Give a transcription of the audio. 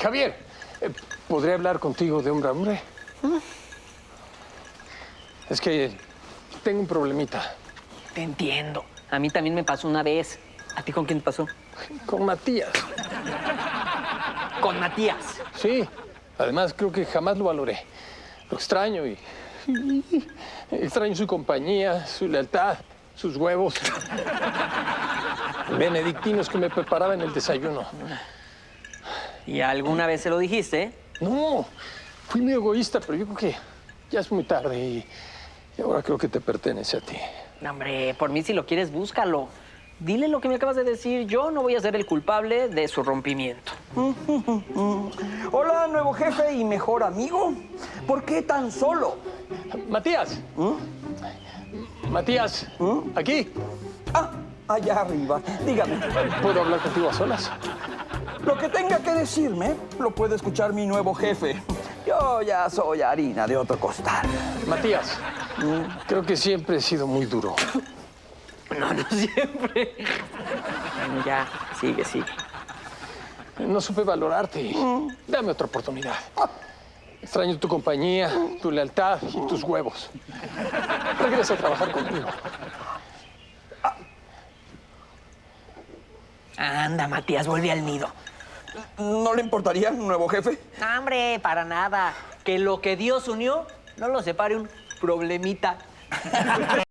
Javier, eh, ¿podría hablar contigo de hombre a hombre? Es que tengo un problemita Te entiendo. A mí también me pasó una vez. ¿A ti con quién te pasó? con Matías. Con Matías. Sí, además creo que jamás lo valoré. Lo extraño y... y- Extraño su compañía, su lealtad, sus huevos. Benedictinos que me preparaban el desayuno. ¿Y alguna vez se lo dijiste? No, fui muy egoísta, pero yo creo que ya es muy tarde y, y ahora creo que te pertenece a ti. No, hombre, por mí si lo quieres, búscalo. Dile lo que me acabas de decir. Yo no voy a ser el culpable de su rompimiento. Hola, nuevo jefe y mejor amigo. ¿Por qué tan solo? Matías. Matías, aquí. Ah, allá arriba. Dígame, ¿Puedo hablar contigo a solas? Lo que tenga que decirme lo puede escuchar mi nuevo jefe. Yo ya soy harina de otro costal. Matías, creo que siempre he sido muy duro. No, no siempre. Bueno, ya, sigue, sigue. No supe valorarte. Dame otra oportunidad. Extraño tu compañía, tu lealtad y tus huevos. Regresa a trabajar conmigo. Anda, Matías, vuelve al nido. ¿No le importaría, nuevo jefe? No, hombre, para nada. Que lo que Dios unió no lo separe un problemita.